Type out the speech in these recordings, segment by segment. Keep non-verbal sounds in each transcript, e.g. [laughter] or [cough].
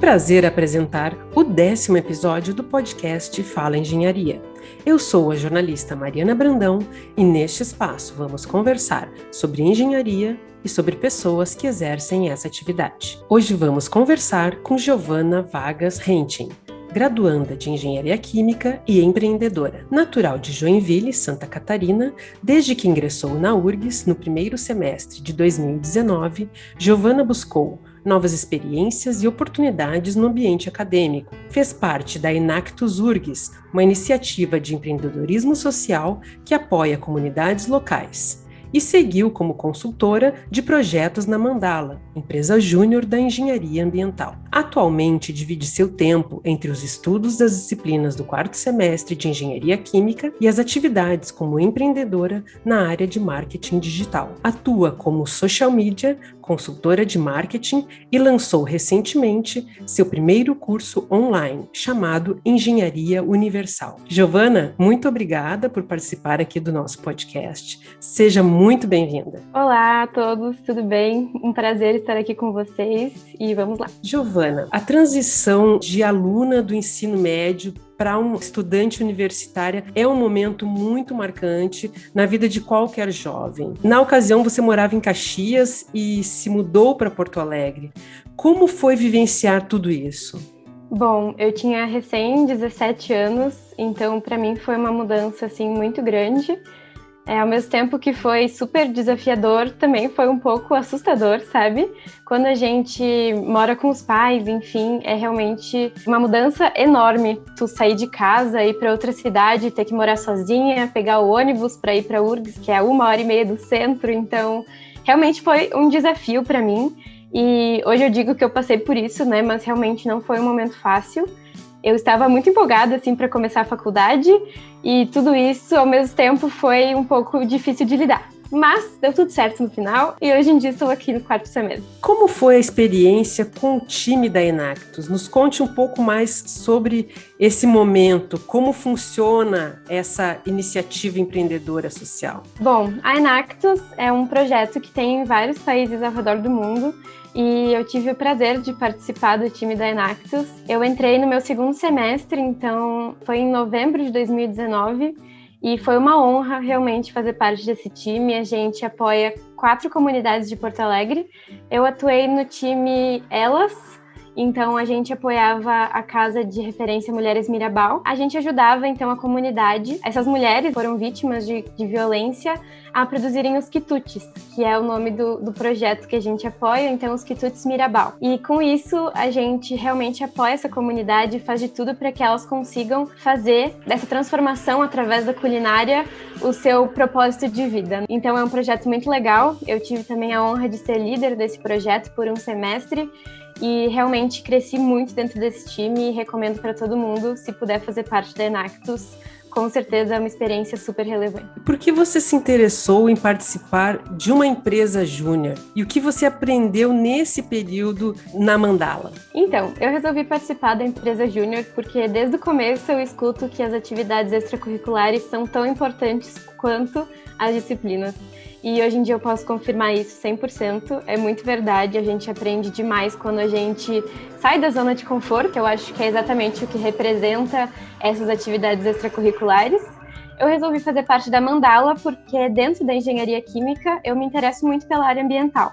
prazer apresentar o décimo episódio do podcast Fala Engenharia. Eu sou a jornalista Mariana Brandão e neste espaço vamos conversar sobre engenharia e sobre pessoas que exercem essa atividade. Hoje vamos conversar com Giovana Vargas Rentin, graduanda de Engenharia Química e empreendedora. Natural de Joinville, Santa Catarina, desde que ingressou na URGS no primeiro semestre de 2019, Giovana buscou novas experiências e oportunidades no ambiente acadêmico. Fez parte da Enactus URGS, uma iniciativa de empreendedorismo social que apoia comunidades locais e seguiu como consultora de projetos na Mandala, empresa júnior da engenharia ambiental. Atualmente divide seu tempo entre os estudos das disciplinas do quarto semestre de engenharia química e as atividades como empreendedora na área de marketing digital. Atua como social media, consultora de marketing e lançou recentemente seu primeiro curso online, chamado Engenharia Universal. Giovana, muito obrigada por participar aqui do nosso podcast. Seja muito bem-vinda. Olá a todos, tudo bem? Um prazer estar aqui com vocês e vamos lá. Giovana, a transição de aluna do ensino médio para um estudante universitária é um momento muito marcante na vida de qualquer jovem. Na ocasião, você morava em Caxias e se mudou para Porto Alegre. Como foi vivenciar tudo isso? Bom, eu tinha recém 17 anos, então para mim foi uma mudança assim muito grande. É, ao mesmo tempo que foi super desafiador, também foi um pouco assustador, sabe? Quando a gente mora com os pais, enfim, é realmente uma mudança enorme. Tu sair de casa, ir para outra cidade, ter que morar sozinha, pegar o ônibus para ir para URGS, que é uma hora e meia do centro. Então, realmente foi um desafio para mim. E hoje eu digo que eu passei por isso, né? Mas realmente não foi um momento fácil eu estava muito empolgada assim para começar a faculdade e tudo isso ao mesmo tempo foi um pouco difícil de lidar. Mas deu tudo certo no final e hoje em dia estou aqui no quarto semestre. Como foi a experiência com o time da Enactus? Nos conte um pouco mais sobre esse momento, como funciona essa iniciativa empreendedora social. Bom, a Enactus é um projeto que tem em vários países ao redor do mundo e eu tive o prazer de participar do time da Enactus. Eu entrei no meu segundo semestre, então foi em novembro de 2019 e foi uma honra realmente fazer parte desse time. A gente apoia quatro comunidades de Porto Alegre. Eu atuei no time Elas, então a gente apoiava a Casa de Referência Mulheres Mirabal. A gente ajudava então a comunidade. Essas mulheres foram vítimas de, de violência a produzirem os quitutes, que é o nome do, do projeto que a gente apoia, então os quitutes Mirabal. E com isso a gente realmente apoia essa comunidade faz de tudo para que elas consigam fazer dessa transformação através da culinária o seu propósito de vida. Então é um projeto muito legal. Eu tive também a honra de ser líder desse projeto por um semestre e realmente cresci muito dentro desse time e recomendo para todo mundo, se puder fazer parte da Enactus, com certeza é uma experiência super relevante. Por que você se interessou em participar de uma empresa júnior? E o que você aprendeu nesse período na Mandala? Então, eu resolvi participar da empresa júnior porque desde o começo eu escuto que as atividades extracurriculares são tão importantes quanto as disciplinas. E hoje em dia eu posso confirmar isso 100%. É muito verdade, a gente aprende demais quando a gente sai da zona de conforto. Eu acho que é exatamente o que representa essas atividades extracurriculares. Eu resolvi fazer parte da Mandala porque dentro da engenharia química eu me interesso muito pela área ambiental.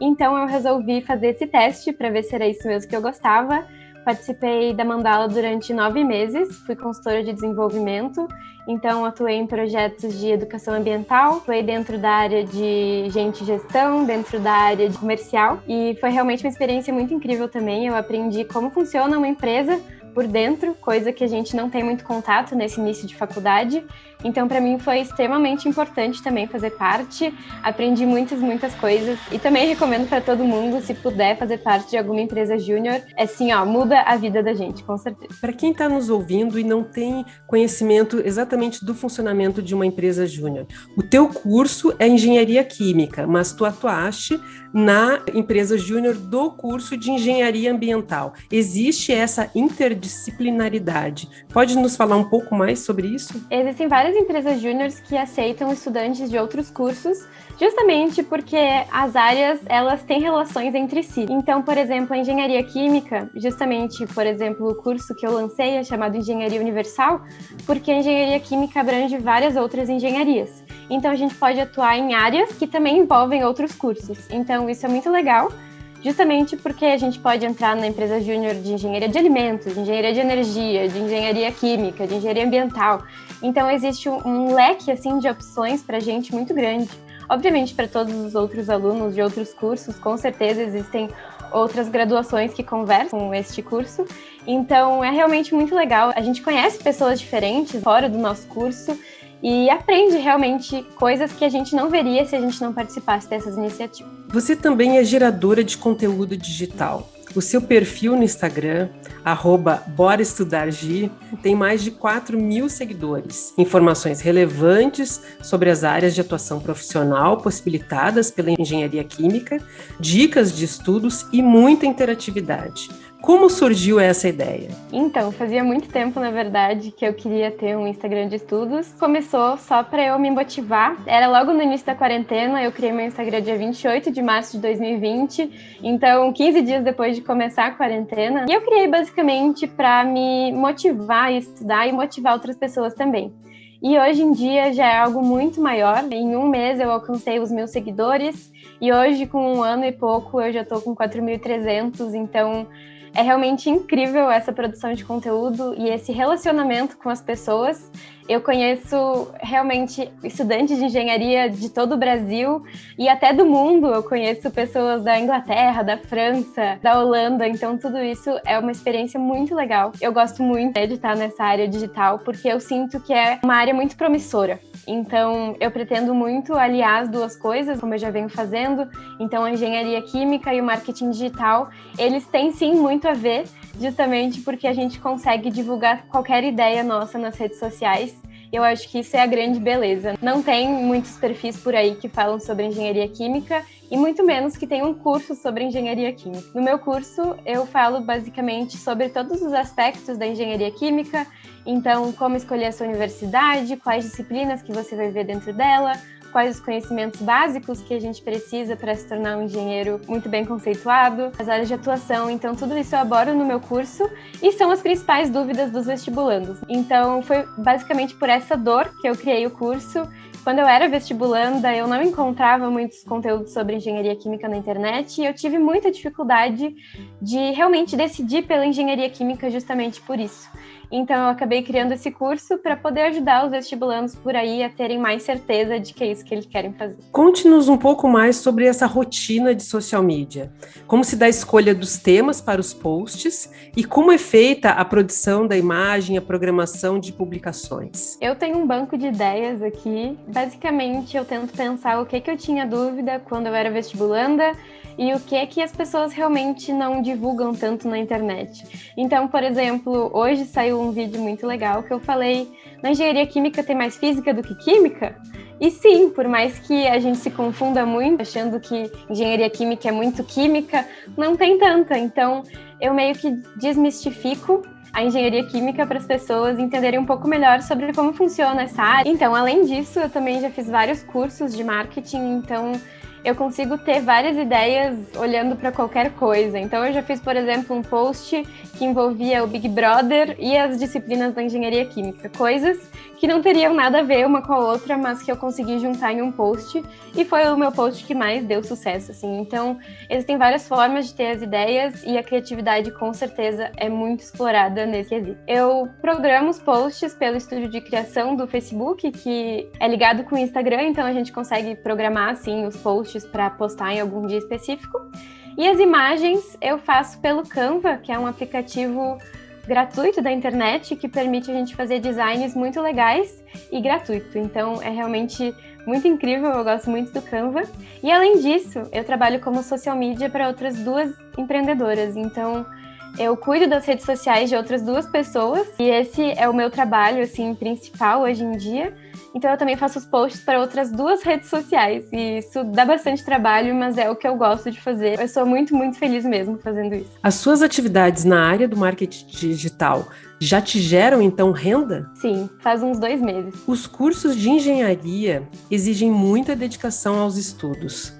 Então eu resolvi fazer esse teste para ver se era isso mesmo que eu gostava Participei da Mandala durante nove meses, fui consultora de desenvolvimento, então atuei em projetos de educação ambiental, atuei dentro da área de gente gestão, dentro da área de comercial, e foi realmente uma experiência muito incrível também. Eu aprendi como funciona uma empresa por dentro, coisa que a gente não tem muito contato nesse início de faculdade. Então, para mim foi extremamente importante também fazer parte. Aprendi muitas, muitas coisas e também recomendo para todo mundo, se puder fazer parte de alguma empresa júnior, é assim, ó, muda a vida da gente, com certeza. Para quem está nos ouvindo e não tem conhecimento exatamente do funcionamento de uma empresa júnior, o teu curso é engenharia química, mas tu atuaste na empresa júnior do curso de engenharia ambiental. Existe essa interdisciplinaridade interdisciplinaridade. Pode nos falar um pouco mais sobre isso? Existem várias empresas júniores que aceitam estudantes de outros cursos justamente porque as áreas elas têm relações entre si. Então, por exemplo, a engenharia química, justamente, por exemplo, o curso que eu lancei é chamado Engenharia Universal, porque a engenharia química abrange várias outras engenharias. Então, a gente pode atuar em áreas que também envolvem outros cursos. Então, isso é muito legal justamente porque a gente pode entrar na empresa júnior de engenharia de alimentos, de engenharia de energia, de engenharia química, de engenharia ambiental. Então existe um, um leque assim de opções para a gente muito grande. Obviamente, para todos os outros alunos de outros cursos, com certeza existem outras graduações que conversam com este curso. Então, é realmente muito legal. A gente conhece pessoas diferentes fora do nosso curso e aprende realmente coisas que a gente não veria se a gente não participasse dessas iniciativas. Você também é geradora de conteúdo digital. O seu perfil no Instagram, arroba Bora Estudar Gi, tem mais de 4 mil seguidores. Informações relevantes sobre as áreas de atuação profissional possibilitadas pela engenharia química, dicas de estudos e muita interatividade. Como surgiu essa ideia? Então, fazia muito tempo, na verdade, que eu queria ter um Instagram de estudos. Começou só para eu me motivar. Era logo no início da quarentena, eu criei meu Instagram dia 28 de março de 2020, então 15 dias depois de começar a quarentena. E eu criei basicamente para me motivar a estudar e motivar outras pessoas também. E hoje em dia já é algo muito maior. Em um mês eu alcancei os meus seguidores e hoje, com um ano e pouco, eu já estou com 4.300. Então, é realmente incrível essa produção de conteúdo e esse relacionamento com as pessoas. Eu conheço realmente estudantes de engenharia de todo o Brasil e até do mundo. Eu conheço pessoas da Inglaterra, da França, da Holanda. Então, tudo isso é uma experiência muito legal. Eu gosto muito de estar nessa área digital porque eu sinto que é uma área muito promissora. Então, eu pretendo muito aliar as duas coisas, como eu já venho fazendo. Então, a engenharia química e o marketing digital, eles têm sim muito a ver, justamente porque a gente consegue divulgar qualquer ideia nossa nas redes sociais. Eu acho que isso é a grande beleza. Não tem muitos perfis por aí que falam sobre engenharia química e muito menos que tenham um curso sobre engenharia química. No meu curso, eu falo basicamente sobre todos os aspectos da engenharia química, então como escolher a sua universidade, quais disciplinas que você vai ver dentro dela, quais os conhecimentos básicos que a gente precisa para se tornar um engenheiro muito bem conceituado, as áreas de atuação, então tudo isso eu abordo no meu curso e são as principais dúvidas dos vestibulandos. Então foi basicamente por essa dor que eu criei o curso quando eu era vestibulanda, eu não encontrava muitos conteúdos sobre engenharia química na internet e eu tive muita dificuldade de realmente decidir pela engenharia química justamente por isso. Então eu acabei criando esse curso para poder ajudar os vestibulandos por aí a terem mais certeza de que é isso que eles querem fazer. Conte-nos um pouco mais sobre essa rotina de social media. Como se dá a escolha dos temas para os posts e como é feita a produção da imagem, a programação de publicações. Eu tenho um banco de ideias aqui. Basicamente, eu tento pensar o que, que eu tinha dúvida quando eu era vestibulanda e o que que as pessoas realmente não divulgam tanto na internet. Então, por exemplo, hoje saiu um vídeo muito legal que eu falei: na engenharia química tem mais física do que química? E sim, por mais que a gente se confunda muito, achando que engenharia química é muito química, não tem tanta. Então, eu meio que desmistifico a engenharia química para as pessoas entenderem um pouco melhor sobre como funciona essa área. Então, além disso, eu também já fiz vários cursos de marketing, então eu consigo ter várias ideias olhando para qualquer coisa. Então, eu já fiz, por exemplo, um post que envolvia o Big Brother e as disciplinas da engenharia química, coisas que não teriam nada a ver uma com a outra, mas que eu consegui juntar em um post e foi o meu post que mais deu sucesso, assim. Então, existem várias formas de ter as ideias e a criatividade com certeza é muito explorada nesse quesito. Eu programo os posts pelo estúdio de criação do Facebook, que é ligado com o Instagram, então a gente consegue programar assim os posts para postar em algum dia específico. E as imagens eu faço pelo Canva, que é um aplicativo gratuito da internet que permite a gente fazer designs muito legais e gratuito. Então é realmente muito incrível, eu gosto muito do Canva. E além disso, eu trabalho como social media para outras duas empreendedoras. Então eu cuido das redes sociais de outras duas pessoas e esse é o meu trabalho assim principal hoje em dia. Então eu também faço os posts para outras duas redes sociais. E isso dá bastante trabalho, mas é o que eu gosto de fazer. Eu sou muito, muito feliz mesmo fazendo isso. As suas atividades na área do marketing digital já te geram então renda? Sim, faz uns dois meses. Os cursos de engenharia exigem muita dedicação aos estudos.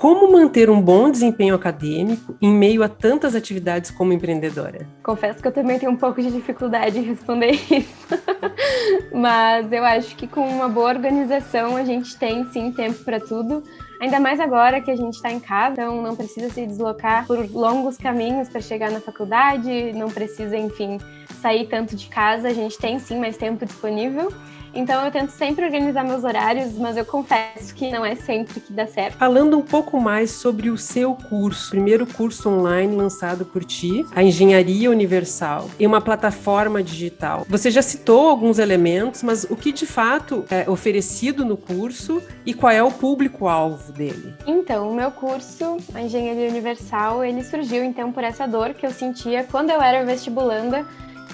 Como manter um bom desempenho acadêmico em meio a tantas atividades como empreendedora? Confesso que eu também tenho um pouco de dificuldade em responder isso. [laughs] Mas eu acho que com uma boa organização a gente tem sim tempo para tudo. Ainda mais agora que a gente está em casa, então não precisa se deslocar por longos caminhos para chegar na faculdade, não precisa, enfim, sair tanto de casa. A gente tem sim mais tempo disponível. Então eu tento sempre organizar meus horários, mas eu confesso que não é sempre que dá certo. Falando um pouco mais sobre o seu curso, primeiro curso online lançado por ti, a Engenharia Universal, em uma plataforma digital. Você já citou alguns elementos, mas o que de fato é oferecido no curso e qual é o público-alvo dele? Então, o meu curso, a Engenharia Universal, ele surgiu então por essa dor que eu sentia quando eu era vestibulanda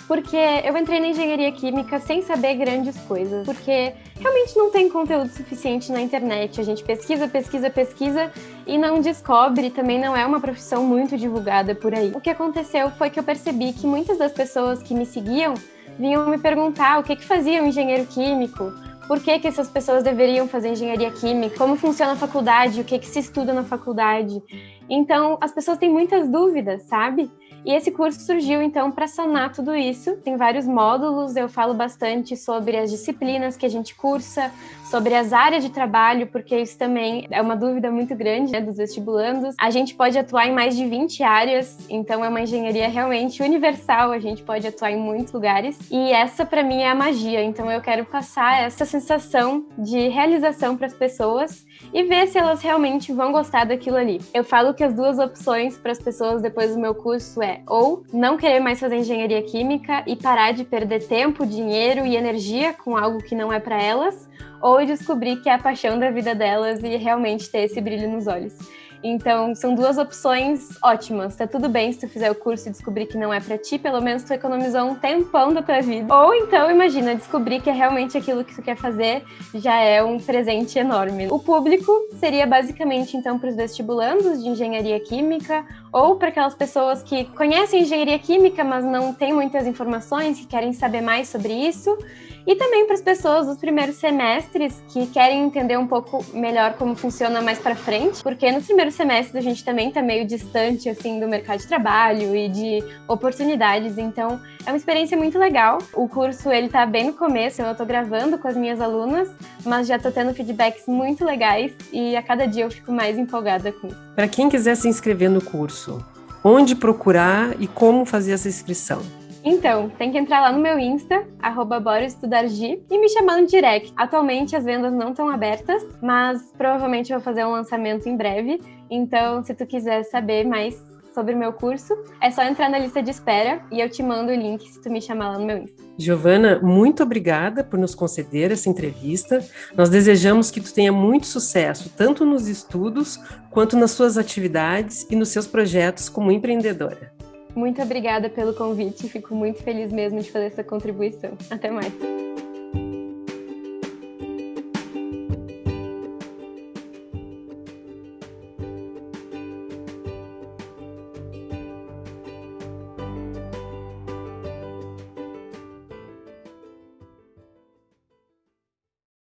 porque eu entrei na engenharia química sem saber grandes coisas, porque realmente não tem conteúdo suficiente na internet. A gente pesquisa, pesquisa, pesquisa e não descobre, também não é uma profissão muito divulgada por aí. O que aconteceu foi que eu percebi que muitas das pessoas que me seguiam vinham me perguntar o que, que fazia um engenheiro químico, por que, que essas pessoas deveriam fazer engenharia química, como funciona a faculdade, o que, que se estuda na faculdade. Então, as pessoas têm muitas dúvidas, sabe? E esse curso surgiu então para sanar tudo isso. Tem vários módulos, eu falo bastante sobre as disciplinas que a gente cursa, sobre as áreas de trabalho, porque isso também é uma dúvida muito grande né, dos vestibulandos. A gente pode atuar em mais de 20 áreas, então é uma engenharia realmente universal, a gente pode atuar em muitos lugares. E essa para mim é a magia, então eu quero passar essa sensação de realização para as pessoas e ver se elas realmente vão gostar daquilo ali. Eu falo que as duas opções para as pessoas depois do meu curso é ou não querer mais fazer engenharia química e parar de perder tempo, dinheiro e energia com algo que não é para elas, ou descobrir que é a paixão da vida delas e realmente ter esse brilho nos olhos. Então, são duas opções ótimas. Tá tudo bem se tu fizer o curso e descobrir que não é para ti, pelo menos tu economizou um tempão da tua vida. Ou então, imagina, descobrir que é realmente aquilo que tu quer fazer já é um presente enorme. O público seria basicamente então para os vestibulandos de engenharia química ou para aquelas pessoas que conhecem engenharia química, mas não têm muitas informações, que querem saber mais sobre isso e também para as pessoas dos primeiros semestres que querem entender um pouco melhor como funciona mais para frente, porque nos primeiros semestres a gente também está meio distante assim do mercado de trabalho e de oportunidades, então é uma experiência muito legal. O curso ele tá bem no começo, eu estou gravando com as minhas alunas, mas já estou tendo feedbacks muito legais e a cada dia eu fico mais empolgada com isso. Para quem quiser se inscrever no curso, onde procurar e como fazer essa inscrição? Então, tem que entrar lá no meu Insta, arroba e me chamar no direct. Atualmente as vendas não estão abertas, mas provavelmente eu vou fazer um lançamento em breve. Então, se tu quiser saber mais sobre o meu curso, é só entrar na lista de espera e eu te mando o link se tu me chamar lá no meu Insta. Giovana, muito obrigada por nos conceder essa entrevista. Nós desejamos que tu tenha muito sucesso, tanto nos estudos quanto nas suas atividades e nos seus projetos como empreendedora. Muito obrigada pelo convite, fico muito feliz mesmo de fazer essa contribuição. Até mais.